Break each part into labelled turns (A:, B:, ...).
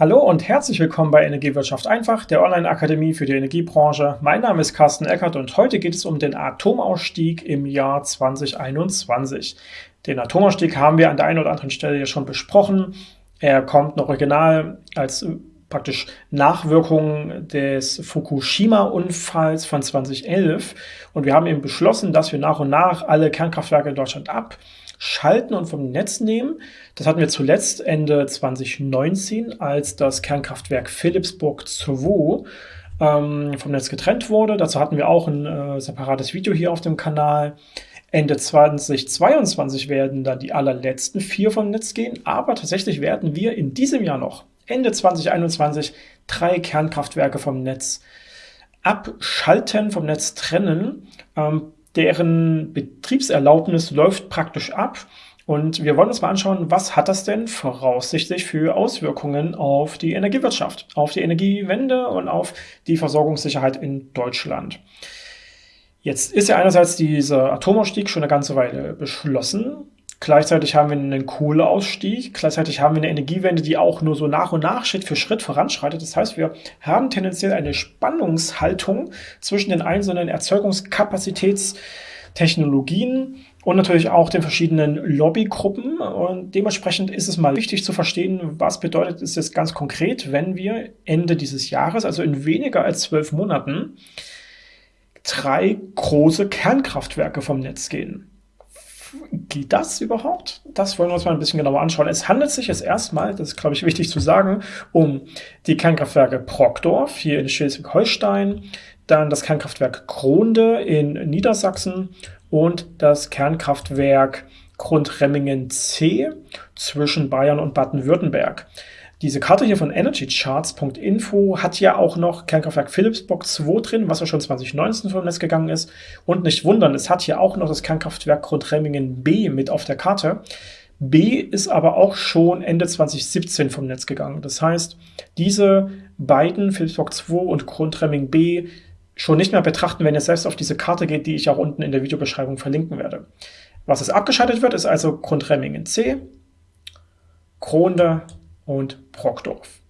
A: Hallo und herzlich willkommen bei Energiewirtschaft einfach, der Online-Akademie für die Energiebranche. Mein Name ist Carsten Eckert und heute geht es um den Atomausstieg im Jahr 2021. Den Atomausstieg haben wir an der einen oder anderen Stelle ja schon besprochen. Er kommt noch original als praktisch Nachwirkungen des Fukushima-Unfalls von 2011. Und wir haben eben beschlossen, dass wir nach und nach alle Kernkraftwerke in Deutschland ab schalten und vom Netz nehmen. Das hatten wir zuletzt Ende 2019, als das Kernkraftwerk Philipsburg 2 ähm, vom Netz getrennt wurde. Dazu hatten wir auch ein äh, separates Video hier auf dem Kanal. Ende 2022 werden dann die allerletzten vier vom Netz gehen, aber tatsächlich werden wir in diesem Jahr noch, Ende 2021, drei Kernkraftwerke vom Netz abschalten, vom Netz trennen. Ähm, deren Betriebserlaubnis läuft praktisch ab. Und wir wollen uns mal anschauen, was hat das denn voraussichtlich für Auswirkungen auf die Energiewirtschaft, auf die Energiewende und auf die Versorgungssicherheit in Deutschland. Jetzt ist ja einerseits dieser Atomausstieg schon eine ganze Weile beschlossen. Gleichzeitig haben wir einen Kohleausstieg, gleichzeitig haben wir eine Energiewende, die auch nur so nach und nach Schritt für Schritt voranschreitet. Das heißt, wir haben tendenziell eine Spannungshaltung zwischen den einzelnen Erzeugungskapazitätstechnologien und natürlich auch den verschiedenen Lobbygruppen. Und dementsprechend ist es mal wichtig zu verstehen, was bedeutet es jetzt ganz konkret, wenn wir Ende dieses Jahres, also in weniger als zwölf Monaten, drei große Kernkraftwerke vom Netz gehen geht das überhaupt? Das wollen wir uns mal ein bisschen genauer anschauen. Es handelt sich jetzt erstmal, das ist glaube ich wichtig zu sagen, um die Kernkraftwerke Brockdorf hier in Schleswig-Holstein, dann das Kernkraftwerk Kronde in Niedersachsen und das Kernkraftwerk Grundremmingen C zwischen Bayern und Baden-Württemberg. Diese Karte hier von energycharts.info hat ja auch noch Kernkraftwerk Philipsburg 2 drin, was ja schon 2019 vom Netz gegangen ist. Und nicht wundern, es hat hier auch noch das Kernkraftwerk Grundremmingen B mit auf der Karte. B ist aber auch schon Ende 2017 vom Netz gegangen. Das heißt, diese beiden, Philipsburg 2 und Grundremming B, schon nicht mehr betrachten, wenn ihr selbst auf diese Karte geht, die ich auch unten in der Videobeschreibung verlinken werde. Was es abgeschaltet wird, ist also Grundremmingen C, Kronde und Brockdorf.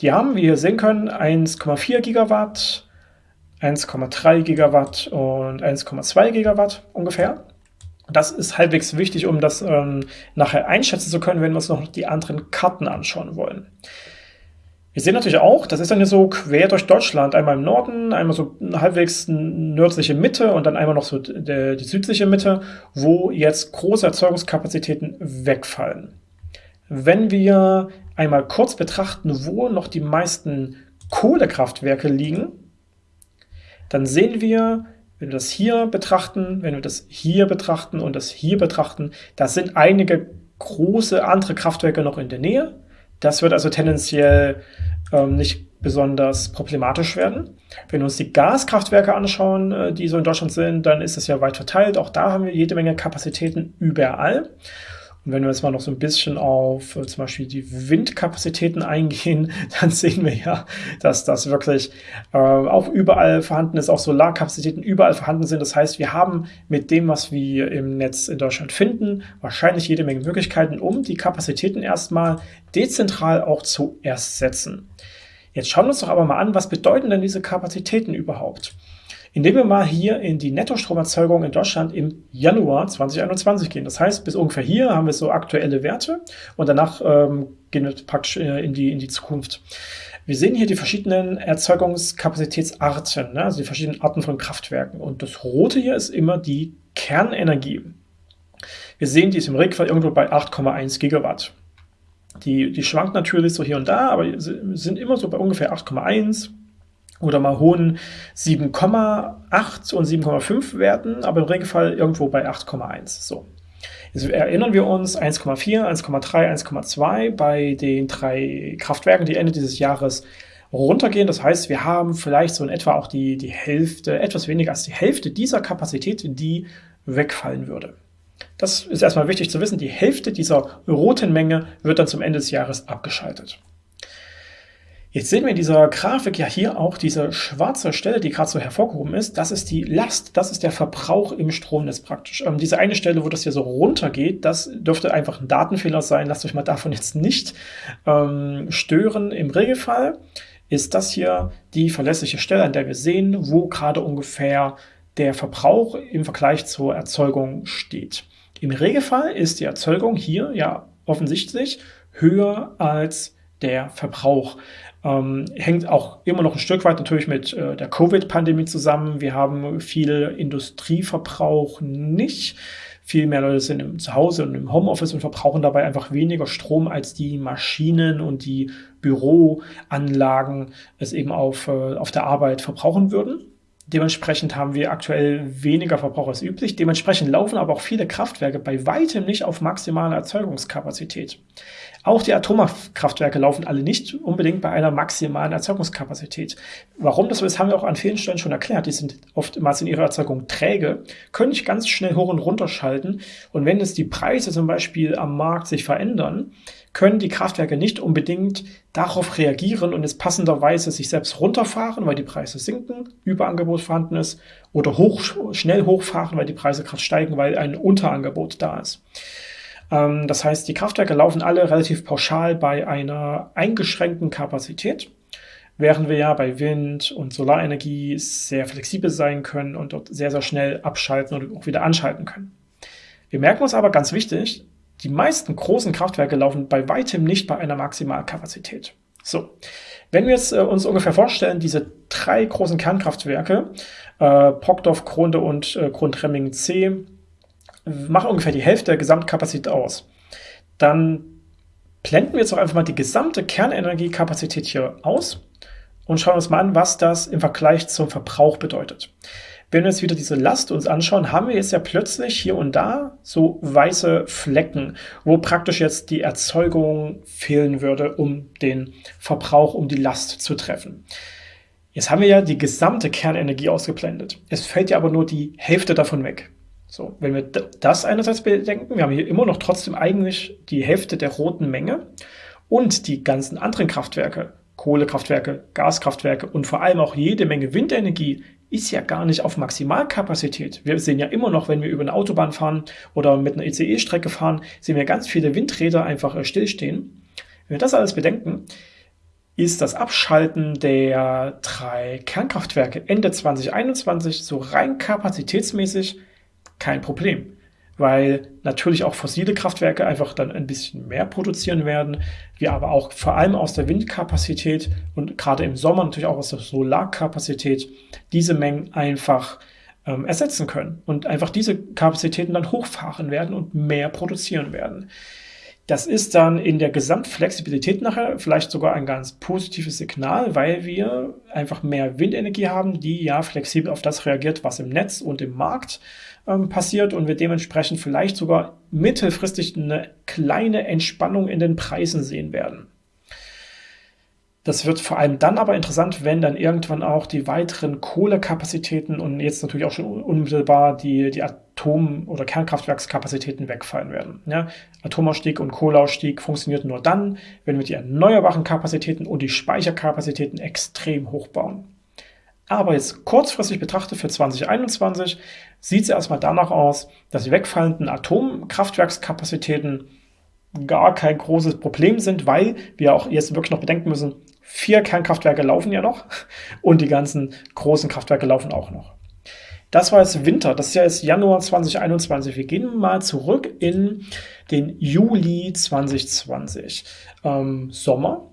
A: Die haben, wie ihr sehen können, 1,4 Gigawatt, 1,3 Gigawatt und 1,2 Gigawatt ungefähr. Das ist halbwegs wichtig, um das ähm, nachher einschätzen zu können, wenn wir uns noch die anderen Karten anschauen wollen. Wir sehen natürlich auch, das ist dann hier so quer durch Deutschland, einmal im Norden, einmal so halbwegs nördliche Mitte und dann einmal noch so die, die südliche Mitte, wo jetzt große Erzeugungskapazitäten wegfallen. Wenn wir einmal kurz betrachten, wo noch die meisten Kohlekraftwerke liegen, dann sehen wir, wenn wir das hier betrachten, wenn wir das hier betrachten und das hier betrachten, da sind einige große andere Kraftwerke noch in der Nähe. Das wird also tendenziell ähm, nicht besonders problematisch werden. Wenn wir uns die Gaskraftwerke anschauen, äh, die so in Deutschland sind, dann ist es ja weit verteilt. Auch da haben wir jede Menge Kapazitäten überall. Und wenn wir jetzt mal noch so ein bisschen auf äh, zum Beispiel die Windkapazitäten eingehen, dann sehen wir ja, dass das wirklich äh, auch überall vorhanden ist, auch Solarkapazitäten überall vorhanden sind. Das heißt, wir haben mit dem, was wir im Netz in Deutschland finden, wahrscheinlich jede Menge Möglichkeiten, um die Kapazitäten erstmal dezentral auch zu ersetzen. Jetzt schauen wir uns doch aber mal an, was bedeuten denn diese Kapazitäten überhaupt? Indem wir mal hier in die Nettostromerzeugung in Deutschland im Januar 2021 gehen. Das heißt, bis ungefähr hier haben wir so aktuelle Werte und danach ähm, gehen wir praktisch äh, in, die, in die Zukunft. Wir sehen hier die verschiedenen Erzeugungskapazitätsarten, ne? also die verschiedenen Arten von Kraftwerken. Und das Rote hier ist immer die Kernenergie. Wir sehen, die ist im Regelfall irgendwo bei 8,1 Gigawatt. Die, die schwankt natürlich so hier und da, aber sind immer so bei ungefähr 8,1 oder mal hohen 7,8 und 7,5 Werten, aber im Regelfall irgendwo bei 8,1. So. Jetzt erinnern wir uns 1,4, 1,3, 1,2 bei den drei Kraftwerken, die Ende dieses Jahres runtergehen. Das heißt, wir haben vielleicht so in etwa auch die, die Hälfte, etwas weniger als die Hälfte dieser Kapazität, die wegfallen würde. Das ist erstmal wichtig zu wissen. Die Hälfte dieser roten Menge wird dann zum Ende des Jahres abgeschaltet. Jetzt sehen wir in dieser Grafik ja hier auch diese schwarze Stelle, die gerade so hervorgehoben ist. Das ist die Last, das ist der Verbrauch im Stromnetz praktisch. Ähm, diese eine Stelle, wo das hier so runtergeht, das dürfte einfach ein Datenfehler sein. Lasst euch mal davon jetzt nicht ähm, stören. Im Regelfall ist das hier die verlässliche Stelle, an der wir sehen, wo gerade ungefähr der Verbrauch im Vergleich zur Erzeugung steht. Im Regelfall ist die Erzeugung hier ja offensichtlich höher als der Verbrauch. Ähm, hängt auch immer noch ein Stück weit natürlich mit äh, der Covid-Pandemie zusammen. Wir haben viel Industrieverbrauch nicht. Viel mehr Leute sind im Zuhause und im Homeoffice und verbrauchen dabei einfach weniger Strom, als die Maschinen und die Büroanlagen es eben auf, äh, auf der Arbeit verbrauchen würden. Dementsprechend haben wir aktuell weniger Verbrauch als üblich. Dementsprechend laufen aber auch viele Kraftwerke bei weitem nicht auf maximale Erzeugungskapazität. Auch die Atomkraftwerke laufen alle nicht unbedingt bei einer maximalen Erzeugungskapazität. Warum das so ist, haben wir auch an vielen Stellen schon erklärt. Die sind oftmals in ihrer Erzeugung träge, können nicht ganz schnell hoch und runter schalten. Und wenn jetzt die Preise zum Beispiel am Markt sich verändern, können die Kraftwerke nicht unbedingt darauf reagieren und jetzt passenderweise sich selbst runterfahren, weil die Preise sinken, Überangebot vorhanden ist, oder hoch, schnell hochfahren, weil die Preise gerade steigen, weil ein Unterangebot da ist. Ähm, das heißt, die Kraftwerke laufen alle relativ pauschal bei einer eingeschränkten Kapazität, während wir ja bei Wind- und Solarenergie sehr flexibel sein können und dort sehr, sehr schnell abschalten und auch wieder anschalten können. Wir merken uns aber ganz wichtig, die meisten großen Kraftwerke laufen bei weitem nicht bei einer Maximalkapazität. So, wenn wir jetzt äh, uns ungefähr vorstellen, diese drei großen Kernkraftwerke, äh, Brockdorf, Kronde und äh, Grundremmingen C, machen ungefähr die Hälfte der Gesamtkapazität aus. Dann blenden wir jetzt auch einfach mal die gesamte Kernenergiekapazität hier aus und schauen uns mal an, was das im Vergleich zum Verbrauch bedeutet. Wenn wir jetzt wieder diese Last uns anschauen, haben wir jetzt ja plötzlich hier und da so weiße Flecken, wo praktisch jetzt die Erzeugung fehlen würde, um den Verbrauch, um die Last zu treffen. Jetzt haben wir ja die gesamte Kernenergie ausgeblendet. Es fällt ja aber nur die Hälfte davon weg. So, wenn wir das einerseits bedenken, wir haben hier immer noch trotzdem eigentlich die Hälfte der roten Menge und die ganzen anderen Kraftwerke, Kohlekraftwerke, Gaskraftwerke und vor allem auch jede Menge Windenergie ist ja gar nicht auf Maximalkapazität. Wir sehen ja immer noch, wenn wir über eine Autobahn fahren oder mit einer ICE-Strecke fahren, sehen wir ganz viele Windräder einfach äh, stillstehen. Wenn wir das alles bedenken, ist das Abschalten der drei Kernkraftwerke Ende 2021 so rein kapazitätsmäßig kein Problem. Weil natürlich auch fossile Kraftwerke einfach dann ein bisschen mehr produzieren werden. Wir aber auch vor allem aus der Windkapazität und gerade im Sommer natürlich auch aus der Solarkapazität diese Mengen einfach ähm, ersetzen können und einfach diese Kapazitäten dann hochfahren werden und mehr produzieren werden. Das ist dann in der Gesamtflexibilität nachher vielleicht sogar ein ganz positives Signal, weil wir einfach mehr Windenergie haben, die ja flexibel auf das reagiert, was im Netz und im Markt ähm, passiert und wir dementsprechend vielleicht sogar mittelfristig eine kleine Entspannung in den Preisen sehen werden. Das wird vor allem dann aber interessant, wenn dann irgendwann auch die weiteren Kohlekapazitäten und jetzt natürlich auch schon unmittelbar die, die Atom- oder Kernkraftwerkskapazitäten wegfallen werden. Ja, Atomausstieg und Kohleausstieg funktioniert nur dann, wenn wir die erneuerbaren Kapazitäten und die Speicherkapazitäten extrem hochbauen. Aber jetzt kurzfristig betrachtet für 2021 sieht es erstmal danach aus, dass die wegfallenden Atomkraftwerkskapazitäten gar kein großes Problem sind, weil wir auch jetzt wirklich noch bedenken müssen, vier Kernkraftwerke laufen ja noch und die ganzen großen Kraftwerke laufen auch noch. Das war jetzt Winter, das ist ja jetzt Januar 2021. Wir gehen mal zurück in den Juli 2020. Ähm, Sommer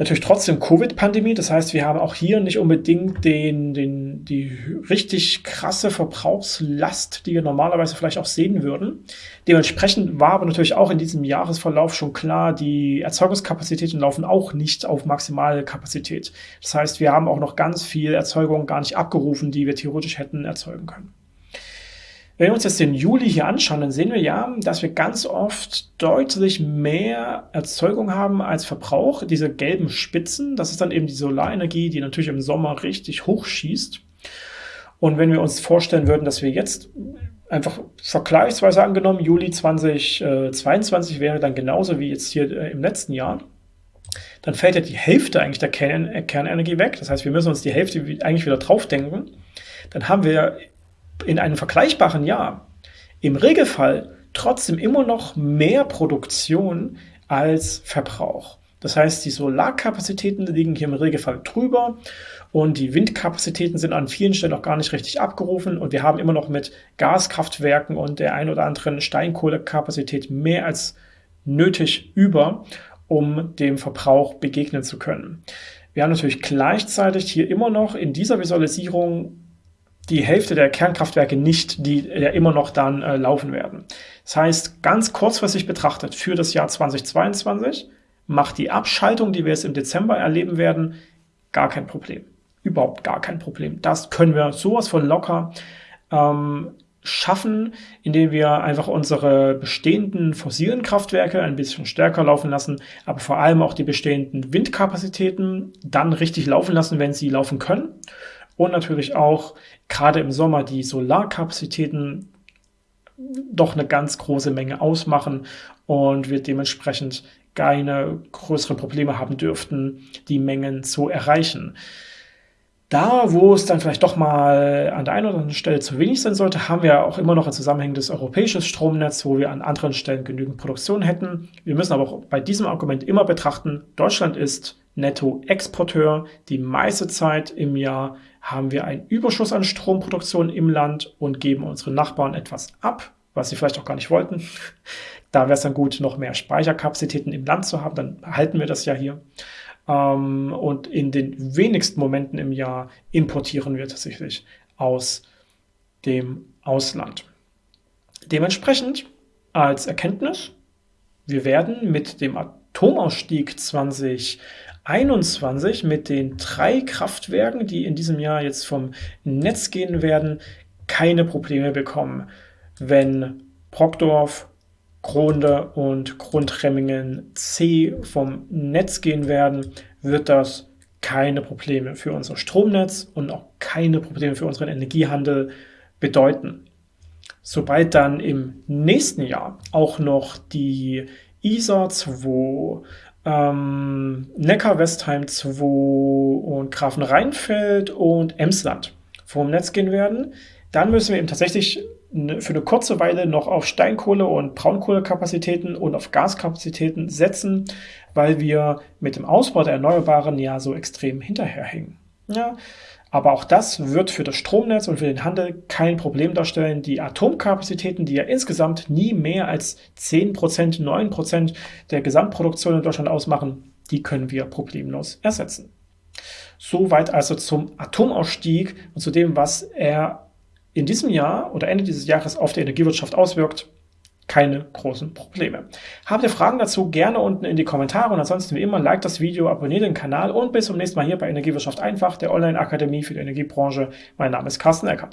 A: natürlich trotzdem Covid-Pandemie. Das heißt, wir haben auch hier nicht unbedingt den, den, die richtig krasse Verbrauchslast, die wir normalerweise vielleicht auch sehen würden. Dementsprechend war aber natürlich auch in diesem Jahresverlauf schon klar, die Erzeugungskapazitäten laufen auch nicht auf maximale Kapazität. Das heißt, wir haben auch noch ganz viel Erzeugung gar nicht abgerufen, die wir theoretisch hätten erzeugen können. Wenn wir uns jetzt den Juli hier anschauen, dann sehen wir ja, dass wir ganz oft deutlich mehr Erzeugung haben als Verbrauch. Diese gelben Spitzen, das ist dann eben die Solarenergie, die natürlich im Sommer richtig hochschießt. Und wenn wir uns vorstellen würden, dass wir jetzt einfach vergleichsweise angenommen, Juli 2022 wäre dann genauso wie jetzt hier äh, im letzten Jahr, dann fällt ja die Hälfte eigentlich der Kern Kernenergie weg. Das heißt, wir müssen uns die Hälfte eigentlich wieder drauf denken. Dann haben wir in einem vergleichbaren Jahr im Regelfall trotzdem immer noch mehr Produktion als Verbrauch. Das heißt, die Solarkapazitäten liegen hier im Regelfall drüber und die Windkapazitäten sind an vielen Stellen noch gar nicht richtig abgerufen und wir haben immer noch mit Gaskraftwerken und der ein oder anderen Steinkohlekapazität mehr als nötig über, um dem Verbrauch begegnen zu können. Wir haben natürlich gleichzeitig hier immer noch in dieser Visualisierung die Hälfte der Kernkraftwerke nicht, die ja immer noch dann äh, laufen werden. Das heißt, ganz kurzfristig betrachtet für das Jahr 2022 macht die Abschaltung, die wir jetzt im Dezember erleben werden, gar kein Problem. Überhaupt gar kein Problem. Das können wir sowas von locker ähm, schaffen, indem wir einfach unsere bestehenden fossilen Kraftwerke ein bisschen stärker laufen lassen, aber vor allem auch die bestehenden Windkapazitäten dann richtig laufen lassen, wenn sie laufen können. Und natürlich auch gerade im Sommer die Solarkapazitäten doch eine ganz große Menge ausmachen und wir dementsprechend keine größeren Probleme haben dürften, die Mengen zu erreichen. Da, wo es dann vielleicht doch mal an der einen oder anderen Stelle zu wenig sein sollte, haben wir auch immer noch ein zusammenhängendes europäisches Stromnetz, wo wir an anderen Stellen genügend Produktion hätten. Wir müssen aber auch bei diesem Argument immer betrachten, Deutschland ist Nettoexporteur. Die meiste Zeit im Jahr haben wir einen Überschuss an Stromproduktion im Land und geben unseren Nachbarn etwas ab, was sie vielleicht auch gar nicht wollten. Da wäre es dann gut, noch mehr Speicherkapazitäten im Land zu haben, dann behalten wir das ja hier. Ähm, und in den wenigsten Momenten im Jahr importieren wir tatsächlich aus dem Ausland. Dementsprechend als Erkenntnis, wir werden mit dem Atomausstieg 2021 mit den drei Kraftwerken, die in diesem Jahr jetzt vom Netz gehen werden, keine Probleme bekommen, wenn Brockdorf, Gronde und Grundremmingen C vom Netz gehen werden, wird das keine Probleme für unser Stromnetz und auch keine Probleme für unseren Energiehandel bedeuten. Sobald dann im nächsten Jahr auch noch die ISA 2, ähm, Neckar-Westheim 2 und Grafenrheinfeld und Emsland vom Netz gehen werden, dann müssen wir eben tatsächlich Ne, für eine kurze Weile noch auf Steinkohle- und Braunkohlekapazitäten und auf Gaskapazitäten setzen, weil wir mit dem Ausbau der Erneuerbaren ja so extrem hinterherhängen. Ja, aber auch das wird für das Stromnetz und für den Handel kein Problem darstellen. Die Atomkapazitäten, die ja insgesamt nie mehr als 10%, 9% der Gesamtproduktion in Deutschland ausmachen, die können wir problemlos ersetzen. Soweit also zum Atomausstieg und zu dem, was er in diesem Jahr oder Ende dieses Jahres auf die Energiewirtschaft auswirkt, keine großen Probleme. Habt ihr Fragen dazu, gerne unten in die Kommentare und ansonsten wie immer, like das Video, abonniert den Kanal und bis zum nächsten Mal hier bei Energiewirtschaft einfach, der Online-Akademie für die Energiebranche. Mein Name ist Carsten Eckert.